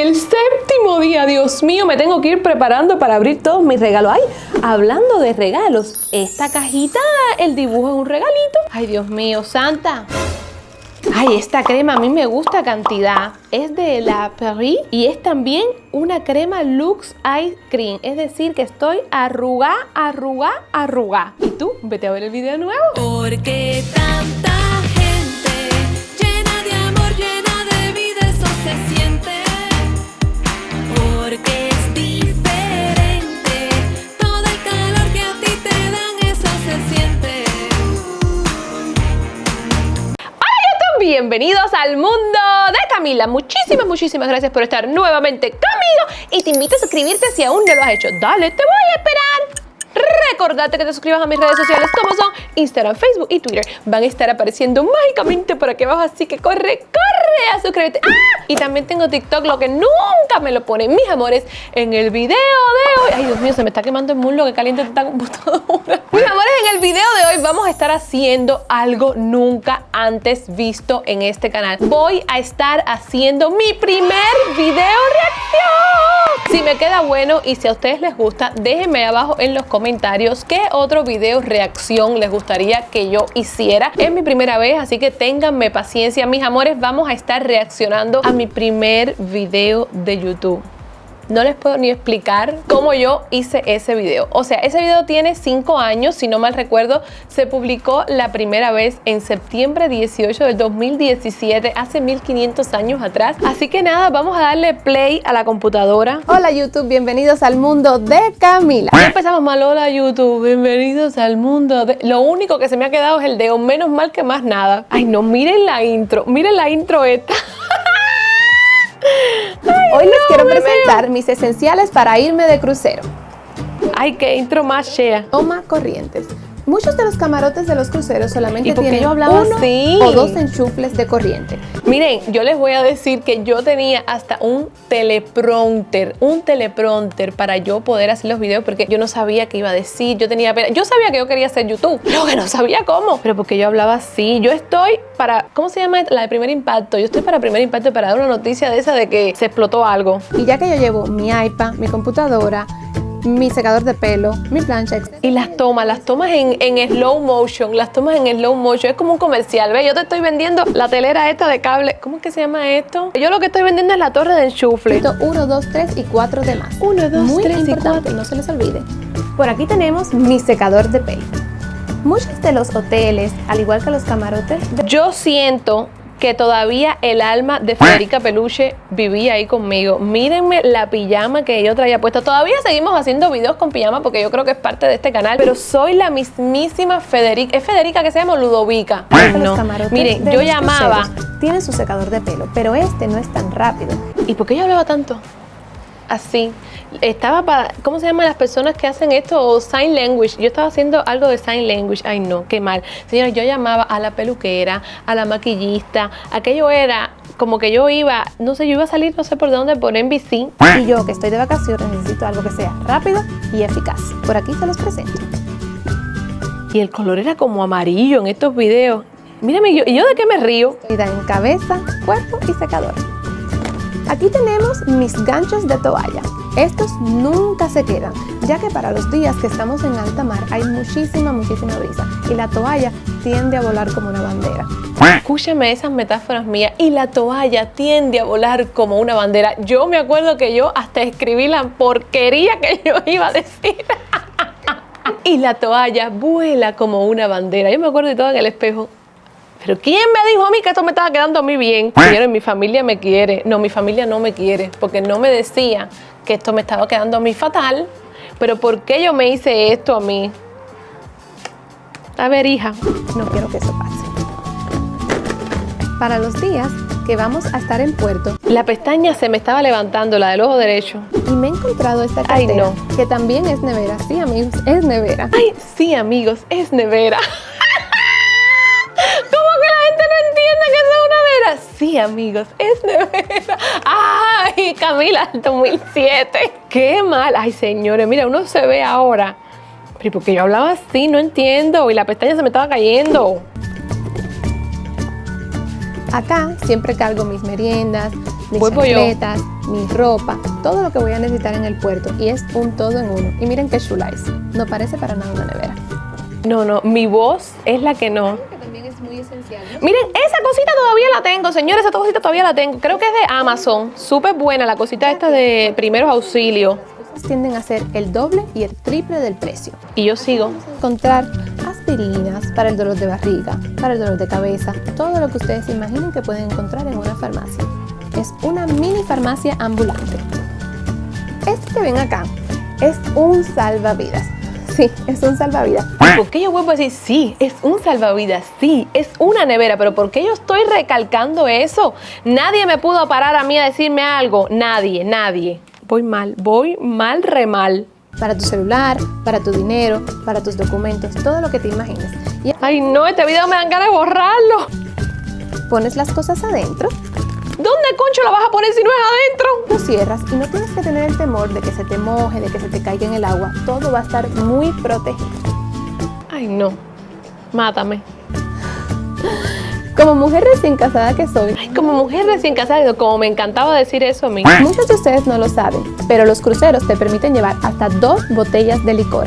el séptimo día, Dios mío, me tengo que ir preparando para abrir todos mis regalos. Ay, hablando de regalos, esta cajita, el dibujo es un regalito. Ay, Dios mío, Santa. Ay, esta crema a mí me gusta cantidad. Es de la Perry y es también una crema Lux Ice Cream. Es decir, que estoy arruga, arruga, arruga. ¿Y tú? Vete a ver el video nuevo. Porque tanta Bienvenidos al mundo de Camila. Muchísimas, muchísimas gracias por estar nuevamente conmigo y te invito a suscribirte si aún no lo has hecho. Dale, te voy a esperar. Recordate que te suscribas a mis redes sociales como son Instagram, Facebook y Twitter. Van a estar apareciendo mágicamente por aquí abajo, así que corre, corre a suscribirte. ¡Ah! Y también tengo TikTok, lo que nunca me lo ponen mis amores en el video de hoy. Ay, Dios mío, se me está quemando el muslo, que caliente esta computadora. Mis amores, en el video de hoy vamos a estar haciendo algo nunca antes visto en este canal. Voy a estar haciendo mi primer video reacción. Si me queda bueno y si a ustedes les gusta, déjenme abajo en los comentarios qué otro video reacción les gustaría que yo hiciera. Es mi primera vez, así que ténganme paciencia. Mis amores, vamos a estar reaccionando a mi primer video de YouTube no les puedo ni explicar cómo yo hice ese video. O sea, ese video tiene 5 años, si no mal recuerdo, se publicó la primera vez en septiembre 18 del 2017, hace 1500 años atrás. Así que nada, vamos a darle play a la computadora. Hola YouTube, bienvenidos al mundo de Camila. Ya empezamos mal, hola YouTube, bienvenidos al mundo de... Lo único que se me ha quedado es el dedo, menos mal que más nada. Ay no, miren la intro, miren la intro esta. Hoy les quiero presentar mis esenciales para irme de crucero. Ay, qué intro más chea. Toma corrientes. Muchos de los camarotes de los cruceros solamente ¿Y por qué tienen yo hablaba uno así? o dos enchufles de corriente. Miren, yo les voy a decir que yo tenía hasta un teleprompter, un teleprompter para yo poder hacer los videos porque yo no sabía qué iba a decir, yo tenía. Yo sabía que yo quería hacer YouTube, pero que no sabía cómo. Pero porque yo hablaba así, yo estoy para, ¿cómo se llama? La de primer impacto. Yo estoy para primer impacto para dar una noticia de esa de que se explotó algo. Y ya que yo llevo mi iPad, mi computadora, mi secador de pelo, mi plancha, etc. Y las tomas, las tomas en, en slow motion, las tomas en slow motion, es como un comercial, ¿ves? Yo te estoy vendiendo la telera esta de cable, ¿cómo es que se llama esto? Yo lo que estoy vendiendo es la torre de enchufle. Esto, uno, dos, tres y cuatro demás. Uno, dos, Muy tres y importante, cuatro. no se les olvide. Por aquí tenemos mi secador de pelo. Muchos de los hoteles, al igual que los camarotes, Yo siento que todavía el alma de Federica Peluche vivía ahí conmigo. Mírenme la pijama que yo traía puesta. Todavía seguimos haciendo videos con pijama porque yo creo que es parte de este canal, pero soy la mismísima Federica. ¿Es Federica que se llama Ludovica? no. Miren, yo llamaba... tienen su secador de pelo, pero este no es tan rápido. ¿Y por qué yo hablaba tanto? Así. Estaba para, ¿cómo se llaman las personas que hacen esto? Sign language. Yo estaba haciendo algo de sign language. Ay, no, qué mal. Señores, yo llamaba a la peluquera, a la maquillista. Aquello era como que yo iba, no sé, yo iba a salir, no sé por dónde, por NBC. Y yo, que estoy de vacaciones, necesito algo que sea rápido y eficaz. Por aquí se los presento. Y el color era como amarillo en estos videos. Mírame, yo, ¿y yo de qué me río? Ida en cabeza, cuerpo y secador. Aquí tenemos mis ganchos de toalla. Estos nunca se quedan, ya que para los días que estamos en alta mar hay muchísima, muchísima brisa y la toalla tiende a volar como una bandera. Escúchame esas metáforas mías. Y la toalla tiende a volar como una bandera. Yo me acuerdo que yo hasta escribí la porquería que yo iba a decir. y la toalla vuela como una bandera. Yo me acuerdo de todo en el espejo. Pero ¿quién me dijo a mí que esto me estaba quedando a mí bien? Señores, mi familia me quiere. No, mi familia no me quiere. Porque no me decía que esto me estaba quedando a mí fatal. Pero ¿por qué yo me hice esto a mí? A ver, hija. No quiero que eso pase. Para los días que vamos a estar en puerto La pestaña se me estaba levantando, la del ojo derecho. y me he encontrado esta Ay, cartera no. que también es nevera. Sí, amigos, es nevera. Ay, sí, amigos, es nevera. Sí, amigos, es nevera. Ay, Camila, el 2007. Qué mal. Ay, señores, mira, uno se ve ahora. Pero porque yo hablaba así, no entiendo. Y la pestaña se me estaba cayendo. Acá siempre cargo mis meriendas, mis chancletas, mi ropa, todo lo que voy a necesitar en el puerto y es un todo en uno. Y miren qué chula es, no parece para nada una nevera. No, no, mi voz es la que no. Miren, esa cosita todavía la tengo, señores, esa cosita todavía la tengo. Creo que es de Amazon. Súper buena la cosita esta de primeros auxilios. tienden a ser el doble y el triple del precio. Y yo sigo. Encontrar aspirinas para el dolor de barriga, para el dolor de cabeza, todo lo que ustedes imaginen que pueden encontrar en una farmacia. Es una mini farmacia ambulante. Este que ven acá es un salvavidas. Sí, es un salvavidas. ¿Por qué yo vuelvo a decir sí? Es un salvavidas, sí, es una nevera, pero ¿por qué yo estoy recalcando eso? Nadie me pudo parar a mí a decirme algo, nadie, nadie. Voy mal, voy mal, re mal. Para tu celular, para tu dinero, para tus documentos, todo lo que te imagines. Y Ay no, este video me dan ganas de borrarlo. pones las cosas adentro, ¿Dónde concho la vas a poner si no es adentro? lo cierras y no tienes que tener el temor de que se te moje, de que se te caiga en el agua. Todo va a estar muy protegido. Ay no, mátame. Como mujer recién casada que soy, Ay, como mujer recién casada, como me encantaba decir eso a mí. Muchos de ustedes no lo saben, pero los cruceros te permiten llevar hasta dos botellas de licor.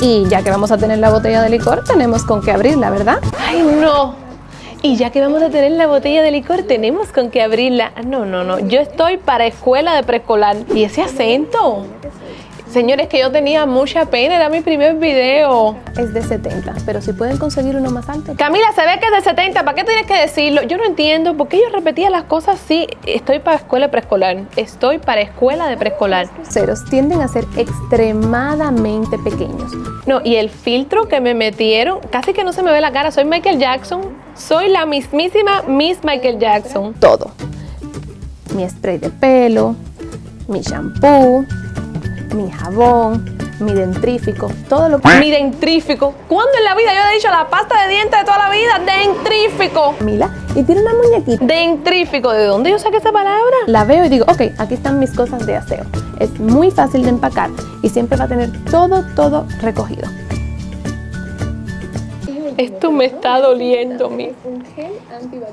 Y ya que vamos a tener la botella de licor, tenemos con qué abrirla, ¿verdad? Ay, no. Y ya que vamos a tener la botella de licor, tenemos con qué abrirla. Ah, No, no, no. Yo estoy para escuela de preescolar. ¿Y ese acento? Señores, que yo tenía mucha pena, era mi primer video. Es de 70, pero si pueden conseguir uno más alto. Camila, se ve que es de 70, ¿para qué tienes que decirlo? Yo no entiendo por qué yo repetía las cosas así. Estoy para escuela de preescolar. Estoy para escuela de preescolar. Cruceros tienden a ser extremadamente pequeños. No, y el filtro que me metieron, casi que no se me ve la cara. Soy Michael Jackson. Soy la mismísima Miss Michael Jackson. Todo. Mi spray de pelo, mi shampoo, mi jabón, mi dentrífico, todo lo que... Mi dentrífico. ¿Cuándo en la vida yo he dicho la pasta de dientes de toda la vida? Dentrífico. Mila, y tiene una muñequita. Dentrífico. ¿De dónde yo saqué esa palabra? La veo y digo, ok, aquí están mis cosas de aseo. Es muy fácil de empacar y siempre va a tener todo, todo recogido. Esto me está doliendo a mí.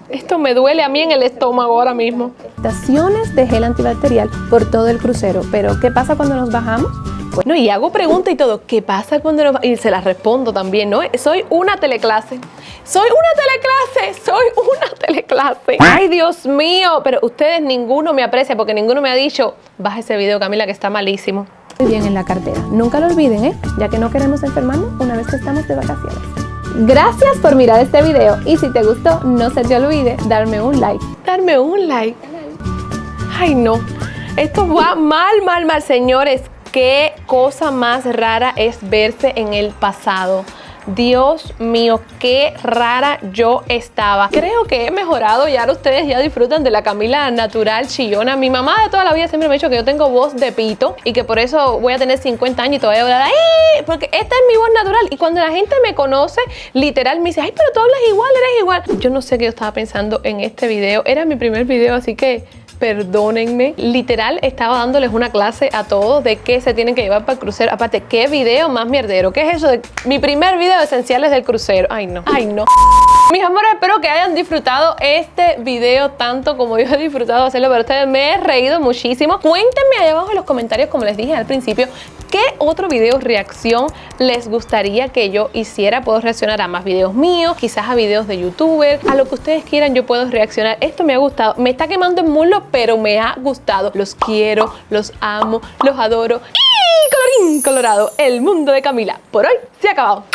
Esto me duele a mí en el estómago ahora mismo. Estaciones de gel antibacterial por todo el crucero. Pero, ¿qué pasa cuando nos bajamos? Pues, No, y hago preguntas y todo. ¿Qué pasa cuando nos? Y se las respondo también, ¿no? Soy una teleclase. Soy una teleclase. Soy una teleclase. Ay, Dios mío. Pero ustedes ninguno me aprecia porque ninguno me ha dicho, baja ese video, Camila, que está malísimo. muy bien en la cartera. Nunca lo olviden, ¿eh? Ya que no queremos enfermarnos una vez que estamos de vacaciones. Gracias por mirar este video y si te gustó, no se te olvide darme un like. Darme un like. Ay, no. Esto va mal, mal, mal, señores. Qué cosa más rara es verse en el pasado. Dios mío, qué rara yo estaba. Creo que he mejorado y ahora ustedes ya disfrutan de la Camila natural chillona. Mi mamá de toda la vida siempre me ha dicho que yo tengo voz de pito y que por eso voy a tener 50 años y todavía voy a hablar ¡ay! Porque esta es mi voz natural. Y cuando la gente me conoce, literal me dice, ay, pero tú hablas igual, eres igual. Yo no sé qué yo estaba pensando en este video. Era mi primer video, así que perdónenme. Literal, estaba dándoles una clase a todos de qué se tienen que llevar para el crucero. Aparte, ¿qué video más mierdero? ¿Qué es eso de mi primer video de esenciales del crucero? Ay, no. Ay, no. Mis amores, espero que hayan disfrutado este video tanto como yo he disfrutado hacerlo para ustedes. Me he reído muchísimo. Cuéntenme ahí abajo en los comentarios, como les dije al principio, qué otro video reacción les gustaría que yo hiciera. Puedo reaccionar a más videos míos, quizás a videos de youtuber, a lo que ustedes quieran yo puedo reaccionar. Esto me ha gustado. Me está quemando el muslo, pero me ha gustado. Los quiero, los amo, los adoro. Y colorín colorado, el mundo de Camila. Por hoy se ha acabado.